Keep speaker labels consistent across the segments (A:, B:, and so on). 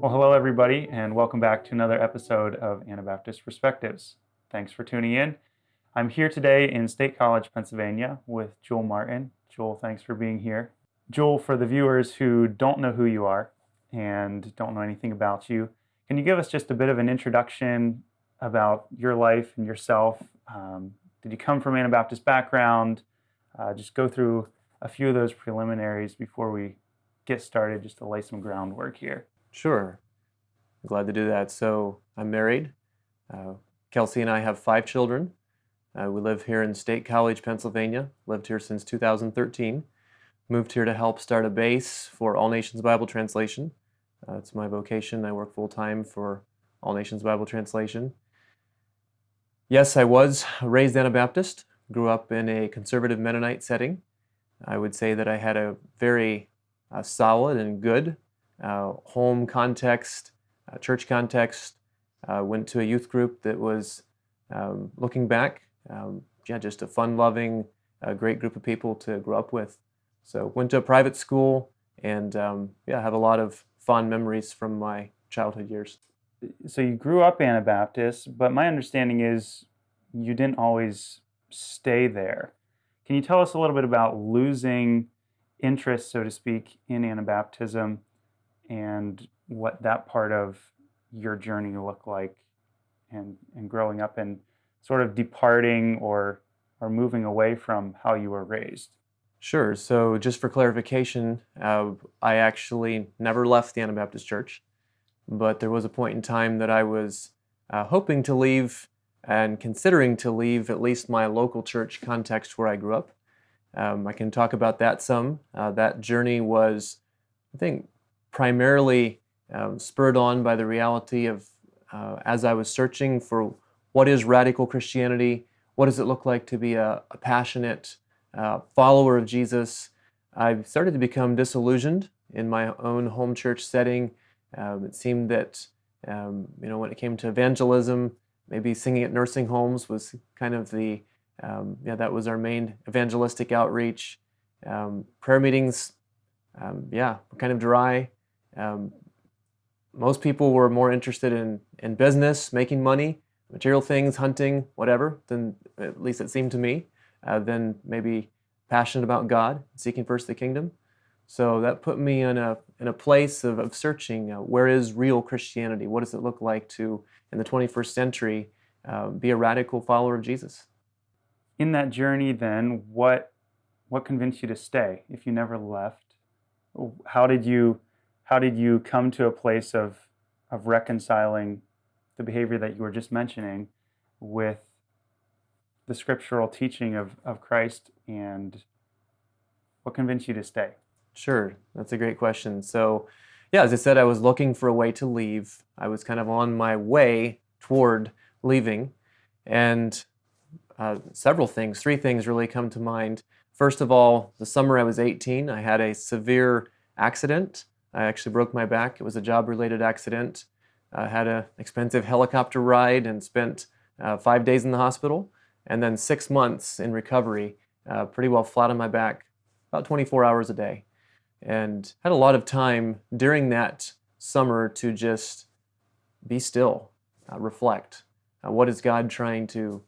A: Well, hello, everybody, and welcome back to another episode of Anabaptist Perspectives. Thanks for tuning in. I'm here today in State College, Pennsylvania, with Joel Martin. Joel, thanks for being here. Joel, for the viewers who don't know who you are and don't know anything about you, can you give us just a bit of an introduction about your life and yourself? Um, did you come from Anabaptist background? Uh, just go through a few of those preliminaries before we get started, just to lay some groundwork here.
B: Sure. Glad to do that. So I'm married. Uh, Kelsey and I have five children. Uh, we live here in State College, Pennsylvania. Lived here since 2013. Moved here to help start a base for All Nations Bible Translation. Uh, it's my vocation. I work full time for All Nations Bible Translation. Yes, I was raised Anabaptist. Grew up in a conservative Mennonite setting. I would say that I had a very uh, solid and good uh, home context, uh, church context. Uh, went to a youth group that was, um, looking back, um, yeah, just a fun-loving, great group of people to grow up with. So went to a private school and um, yeah, have a lot of fond memories from my childhood years.
A: So you grew up Anabaptist, but my understanding is you didn't always stay there. Can you tell us a little bit about losing interest, so to speak, in Anabaptism and what that part of your journey looked like and, and growing up and sort of departing or, or moving away from how you were raised?
B: Sure. So, just for clarification, uh, I actually never left the Anabaptist Church, but there was a point in time that I was uh, hoping to leave and considering to leave at least my local church context where I grew up. Um, I can talk about that some. Uh, that journey was, I think, primarily um, spurred on by the reality of uh, as I was searching for what is radical Christianity, what does it look like to be a, a passionate uh, follower of Jesus, I started to become disillusioned in my own home church setting. Um, it seemed that, um, you know, when it came to evangelism, maybe singing at nursing homes was kind of the, um, yeah, that was our main evangelistic outreach. Um, prayer meetings, um, yeah, kind of dry. Um, most people were more interested in, in business, making money, material things, hunting, whatever, than at least it seemed to me, uh, than maybe passionate about God, seeking first the kingdom. So that put me in a, in a place of, of searching uh, where is real Christianity? What does it look like to, in the 21st century, uh, be a radical follower of Jesus?
A: In that journey, then, what, what convinced you to stay if you never left? How did you, how did you come to a place of, of reconciling the behavior that you were just mentioning with the scriptural teaching of, of Christ and what convinced you to stay?
B: Sure, that's a great question. So, yeah, as I said, I was looking for a way to leave. I was kind of on my way toward leaving, and uh, several things, three things really come to mind. First of all, the summer I was 18, I had a severe accident. I actually broke my back. It was a job related accident. I had an expensive helicopter ride and spent uh, five days in the hospital, and then six months in recovery, uh, pretty well flat on my back, about 24 hours a day and had a lot of time during that summer to just be still, uh, reflect. Uh, what is God trying to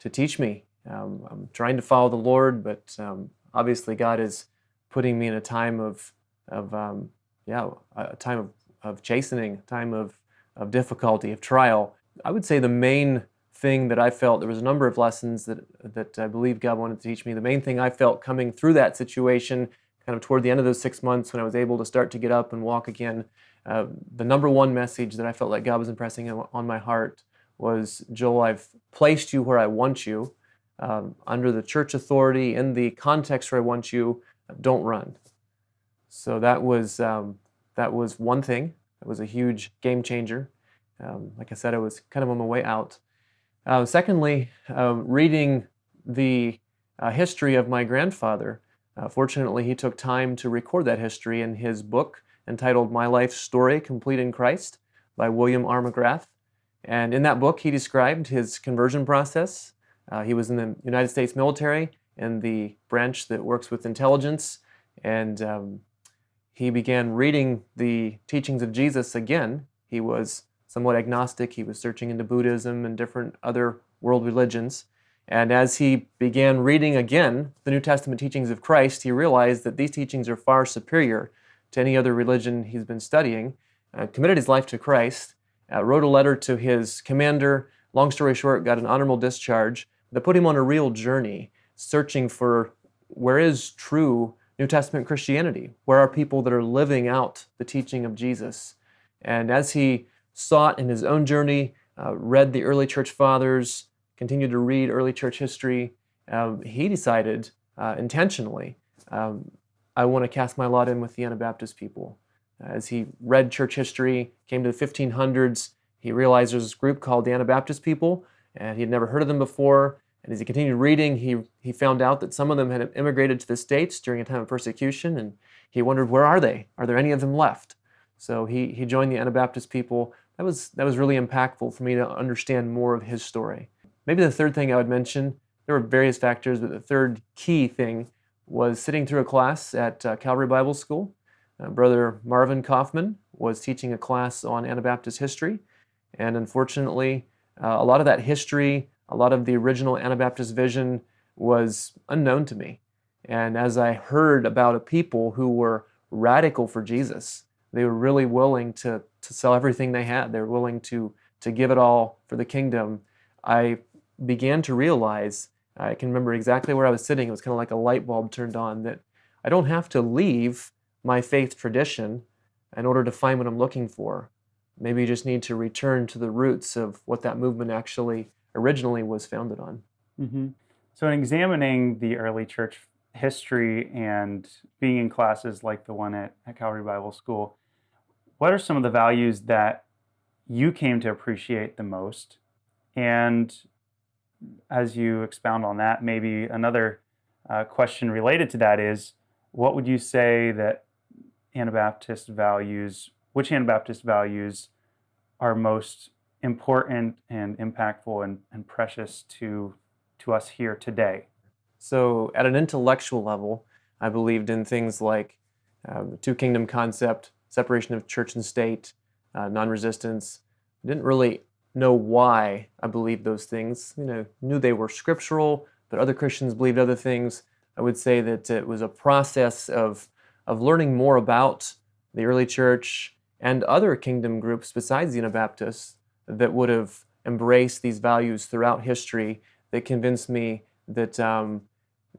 B: to teach me? Um, I'm trying to follow the Lord, but um, obviously God is putting me in a time of of um, yeah, a time of, of chastening, a time of of difficulty, of trial. I would say the main thing that I felt there was a number of lessons that that I believe God wanted to teach me. The main thing I felt coming through that situation kind of toward the end of those six months when I was able to start to get up and walk again, uh, the number one message that I felt like God was impressing on my heart was Joel, I've placed you where I want you, um, under the church authority, in the context where I want you, don't run. So that was, um, that was one thing. It was a huge game changer. Um, like I said, I was kind of on my way out. Uh, secondly, uh, reading the uh, history of my grandfather, uh, fortunately, he took time to record that history in his book entitled My Life Story Complete in Christ by William R. McGrath. And in that book, he described his conversion process. Uh, he was in the United States military in the branch that works with intelligence. And um, he began reading the teachings of Jesus again. He was somewhat agnostic. He was searching into Buddhism and different other world religions. And as he began reading again the New Testament teachings of Christ, he realized that these teachings are far superior to any other religion he's been studying. Uh, committed his life to Christ, uh, wrote a letter to his commander. Long story short, got an honorable discharge that put him on a real journey, searching for where is true New Testament Christianity? Where are people that are living out the teaching of Jesus? And as he sought in his own journey, uh, read the early church fathers, continued to read early church history, um, he decided uh, intentionally, um, I want to cast my lot in with the Anabaptist people. As he read church history, came to the 1500s, he realized there's this group called the Anabaptist people, and he had never heard of them before. And as he continued reading, he, he found out that some of them had immigrated to the States during a time of persecution, and he wondered, where are they? Are there any of them left? So he, he joined the Anabaptist people. That was, that was really impactful for me to understand more of his story. Maybe the third thing I would mention, there were various factors, but the third key thing was sitting through a class at uh, Calvary Bible School. Uh, Brother Marvin Kaufman was teaching a class on Anabaptist history, and unfortunately, uh, a lot of that history a lot of the original Anabaptist vision was unknown to me. And as I heard about a people who were radical for Jesus, they were really willing to, to sell everything they had. They were willing to, to give it all for the kingdom. I began to realize, I can remember exactly where I was sitting. It was kind of like a light bulb turned on that I don't have to leave my faith tradition in order to find what I'm looking for. Maybe you just need to return to the roots of what that movement actually originally was founded on.
A: Mm-hmm. So, in examining the early church history and being in classes like the one at, at Calvary Bible School, what are some of the values that you came to appreciate the most? And as you expound on that, maybe another uh, question related to that is what would you say that Anabaptist values, which Anabaptist values are most important and impactful and, and precious to to us here today.
B: So, at an intellectual level, I believed in things like um, the two kingdom concept, separation of church and state, uh, non resistance. I didn't really know why I believed those things. You know, knew they were scriptural, but other Christians believed other things. I would say that it was a process of of learning more about the early church and other kingdom groups besides the Anabaptists that would have embraced these values throughout history that convinced me that um,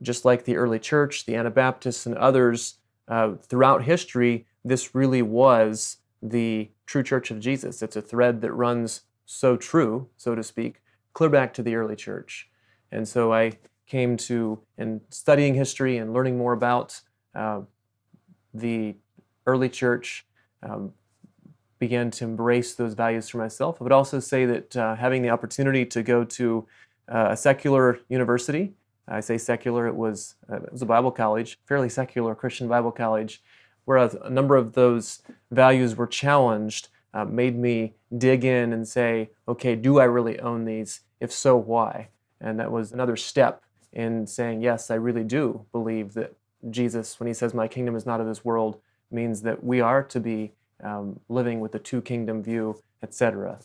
B: just like the early church, the Anabaptists, and others uh, throughout history, this really was the true church of Jesus. It's a thread that runs so true, so to speak, clear back to the early church. And so I came to, in studying history and learning more about uh, the early church, um, began to embrace those values for myself. I would also say that uh, having the opportunity to go to uh, a secular university, I say secular, it was, uh, it was a Bible college, fairly secular Christian Bible college, where a, number of those values were challenged, uh, made me dig in and say, okay, do I really own these? If so, why? And that was another step in saying, yes, I really do believe that Jesus, when he says, my kingdom is not of this world, means that we are to be um, living with the two kingdom view, etc.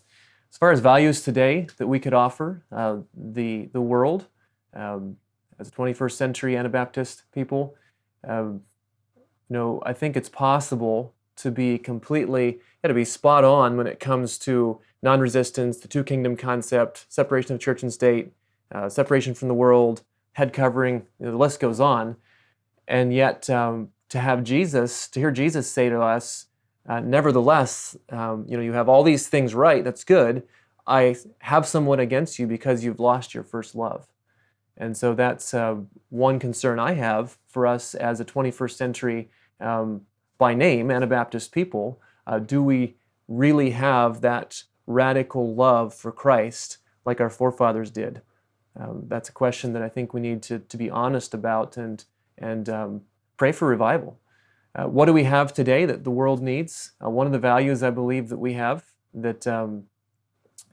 B: As far as values today that we could offer uh, the, the world um, as a 21st century Anabaptist people, um, you know, I think it's possible to be completely, yeah, to be spot on when it comes to non-resistance, the two kingdom concept, separation of church and state, uh, separation from the world, head covering, you know, the list goes on. And yet, um, to have Jesus, to hear Jesus say to us, uh, nevertheless, um, you know, you have all these things right. That's good. I have someone against you because you've lost your first love. And so that's uh, one concern I have for us as a 21st century, um, by name, Anabaptist people. Uh, do we really have that radical love for Christ like our forefathers did? Um, that's a question that I think we need to, to be honest about and, and um, pray for revival. Uh, what do we have today that the world needs? Uh, one of the values I believe that we have that, um,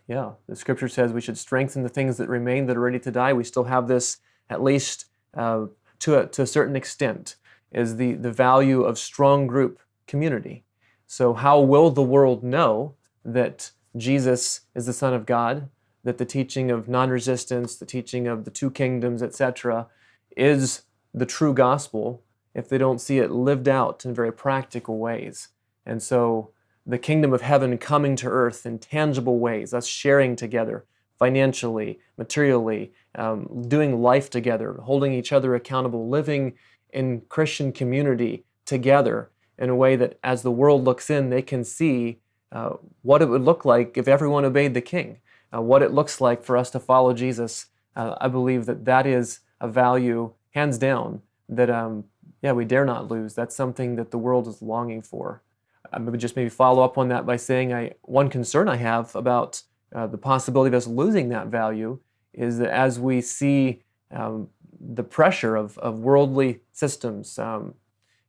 B: yeah, the scripture says we should strengthen the things that remain that are ready to die. We still have this at least uh, to, a, to a certain extent is the, the value of strong group community. So, how will the world know that Jesus is the Son of God, that the teaching of non resistance, the teaching of the two kingdoms, etc., is the true gospel if they don't see it lived out in very practical ways? And so, the kingdom of heaven coming to earth in tangible ways, us sharing together financially, materially, um, doing life together, holding each other accountable, living in Christian community together in a way that as the world looks in, they can see uh, what it would look like if everyone obeyed the king, uh, what it looks like for us to follow Jesus. Uh, I believe that that is a value, hands down, that um, yeah we dare not lose. That's something that the world is longing for. I would just maybe follow up on that by saying I one concern I have about uh, the possibility of us losing that value is that as we see um, the pressure of, of worldly systems, um,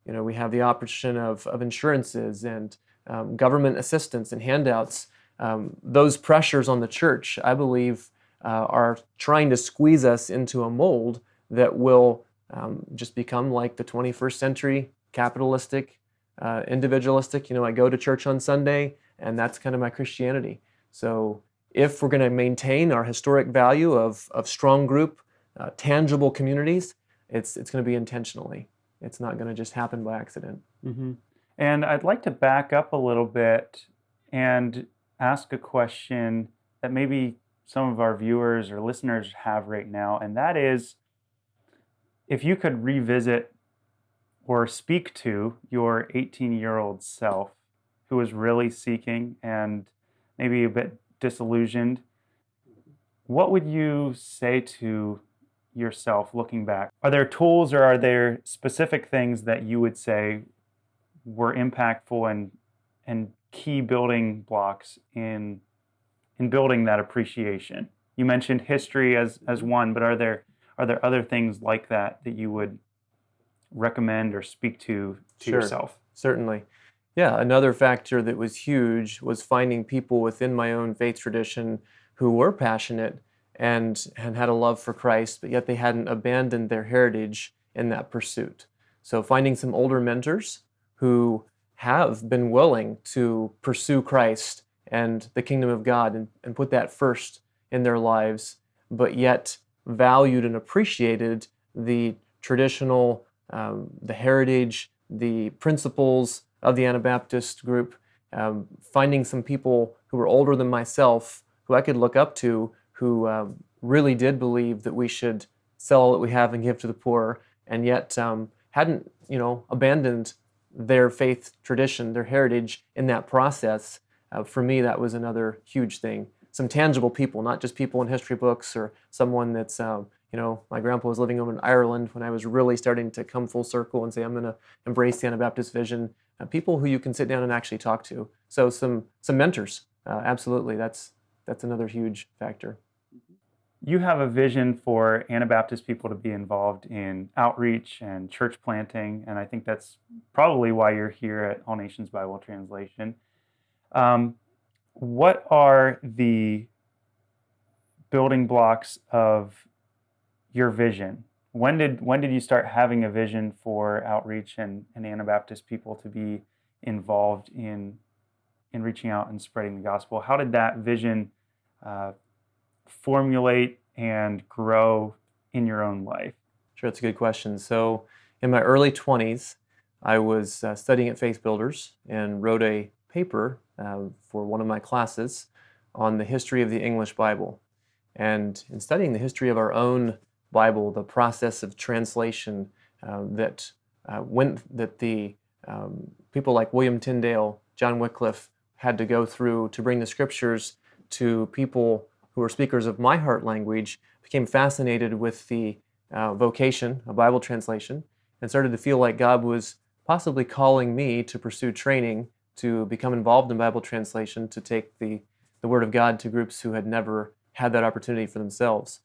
B: you know, we have the option of, of insurances and um, government assistance and handouts. Um, those pressures on the church, I believe, uh, are trying to squeeze us into a mold that will um, just become like the 21st century capitalistic, uh, individualistic. You know, I go to church on Sunday, and that's kind of my Christianity. So if we're going to maintain our historic value of, of strong group, uh, tangible communities, it's, it's going to be intentionally. It's not going to just happen by accident.
A: Mm-hmm. And I'd like to back up a little bit and ask a question that maybe some of our viewers or listeners have right now, and that is if you could revisit or speak to your 18 year old self who was really seeking and maybe a bit disillusioned, what would you say to yourself looking back? Are there tools or are there specific things that you would say were impactful and and key building blocks in in building that appreciation? You mentioned history as as one, but are there are there other things like that that you would recommend or speak to to
B: sure,
A: yourself?
B: Certainly. Yeah, another factor that was huge was finding people within my own faith tradition who were passionate and, and had a love for Christ, but yet they hadn't abandoned their heritage in that pursuit. So finding some older mentors who have been willing to pursue Christ and the kingdom of God and, and put that first in their lives, but yet valued and appreciated the traditional, um, the heritage, the principles, of the Anabaptist group, um, finding some people who were older than myself, who I could look up to, who um, really did believe that we should sell all that we have and give to the poor, and yet um, hadn't, you know, abandoned their faith tradition, their heritage in that process. Uh, for me, that was another huge thing. Some tangible people, not just people in history books or someone that's um, you know, my grandpa was living over in Ireland when I was really starting to come full circle and say, I'm going to embrace the Anabaptist vision. Uh, people who you can sit down and actually talk to. So some some mentors, uh, absolutely. That's that's another huge factor.
A: You have a vision for Anabaptist people to be involved in outreach and church planting, and I think that's probably why you're here at All Nations Bible Translation. Um, what are the building blocks of your vision? When did when did you start having a vision for outreach and, and Anabaptist people to be involved in in reaching out and spreading the gospel? How did that vision uh, formulate and grow in your own life?
B: Sure, that's a good question. So, in my early 20s, I was uh, studying at Faith Builders and wrote a paper uh, for one of my classes on the history of the English Bible. And in studying the history of our own Bible, the process of translation uh, that uh, went that the um, people like William Tyndale, John Wycliffe had to go through to bring the scriptures to people who were speakers of my heart language, became fascinated with the uh, vocation of Bible translation, and started to feel like God was possibly calling me to pursue training to become involved in Bible translation, to take the, the Word of God to groups who had never had that opportunity for themselves.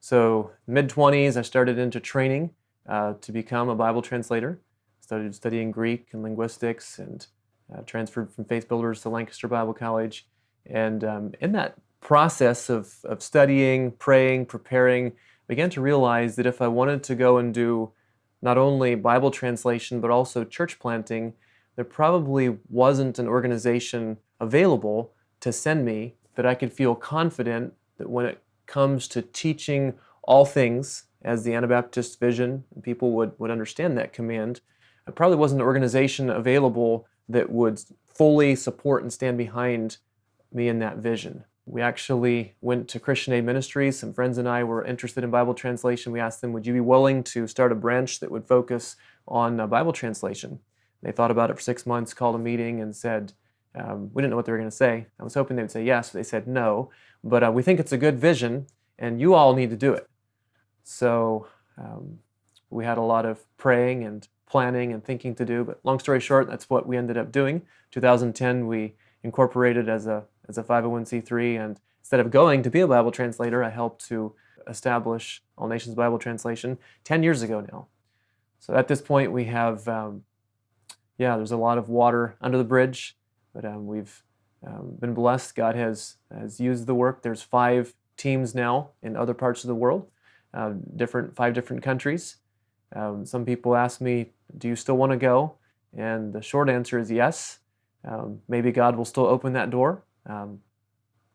B: So mid 20s, I started into training uh, to become a Bible translator. Started studying Greek and linguistics and uh, transferred from Faith Builders to Lancaster Bible College. And um, in that process of, of studying, praying, preparing, began to realize that if I wanted to go and do not only Bible translation but also church planting, there probably wasn't an organization available to send me that I could feel confident that when it comes to teaching all things as the Anabaptist vision, people would, would understand that command. There probably wasn't an organization available that would fully support and stand behind me in that vision. We actually went to Christian Aid Ministries. Some friends and I were interested in Bible translation. We asked them, Would you be willing to start a branch that would focus on uh, Bible translation? They thought about it for six months, called a meeting, and said, um, We didn't know what they were going to say. I was hoping they would say yes, they said no. But uh, we think it's a good vision, and you all need to do it. So um, we had a lot of praying and planning and thinking to do. But long story short, that's what we ended up doing. 2010, we incorporated as a as a 501c3, and instead of going to be a Bible translator, I helped to establish All Nations Bible Translation 10 years ago now. So at this point, we have, um, yeah, there's a lot of water under the bridge, but um, we've um, been blessed. God has has used the work. There's five teams now in other parts of the world, uh, different five different countries. Um, some people ask me, "Do you still want to go?" And the short answer is yes. Um, maybe God will still open that door. Um,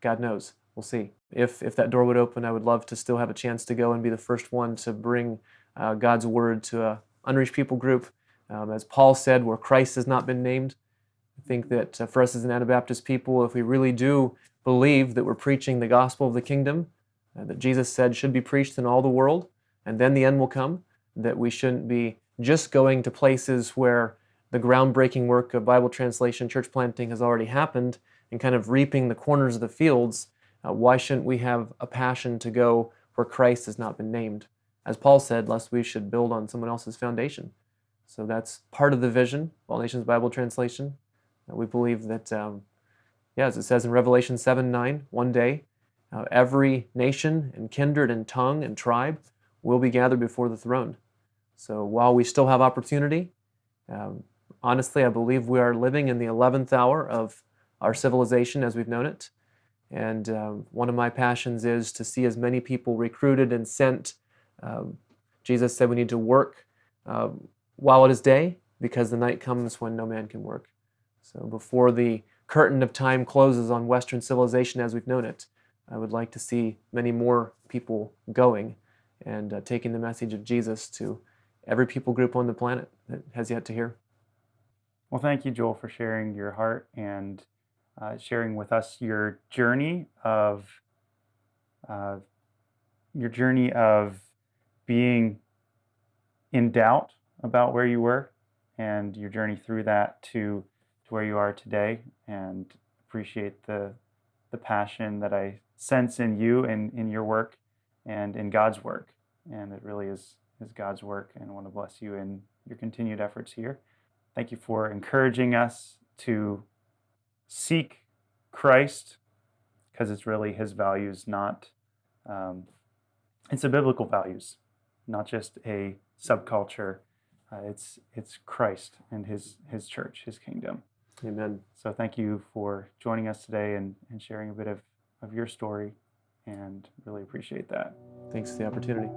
B: God knows. We'll see. If, if that door would open, I would love to still have a chance to go and be the first one to bring uh, God's word to an unreached people group. Um, as Paul said, where Christ has not been named. I think that uh, for us as an Anabaptist people, if we really do believe that we're preaching the gospel of the kingdom, uh, that Jesus said should be preached in all the world, and then the end will come, that we shouldn't be just going to places where the groundbreaking work of Bible translation, church planting has already happened, and kind of reaping the corners of the fields, uh, why shouldn't we have a passion to go where Christ has not been named? As Paul said, lest we should build on someone else's foundation. So that's part of the vision, All Nations Bible Translation. Uh, we believe that, um, yeah, as it says in Revelation 7 9, one day uh, every nation and kindred and tongue and tribe will be gathered before the throne. So while we still have opportunity, um, honestly, I believe we are living in the 11th hour of our civilization as we've known it. And um, one of my passions is to see as many people recruited and sent. Um, Jesus said we need to work uh, while it is day because the night comes when no man can work. So before the curtain of time closes on Western civilization as we've known it, I would like to see many more people going and uh, taking the message of Jesus to every people group on the planet that has yet to hear.
A: Well, thank you, Joel, for sharing your heart and uh, sharing with us your journey of uh, your journey of being in doubt about where you were and your journey through that to, to where you are today and appreciate the the passion that I sense in you and in your work and in God's work and it really is is God's work and I want to bless you in your continued efforts here. Thank you for encouraging us to seek Christ because it's really his values, not, um, it's the biblical values, not just a subculture. Uh, it's, it's Christ and his, his church, his kingdom.
B: Amen.
A: So thank you for joining us today and, and sharing a bit of, of your story and really appreciate that.
B: Thanks for the opportunity.